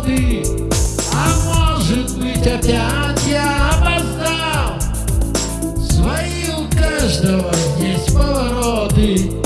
годы А может быть опять я опоздал? Свои у каждого есть повороты.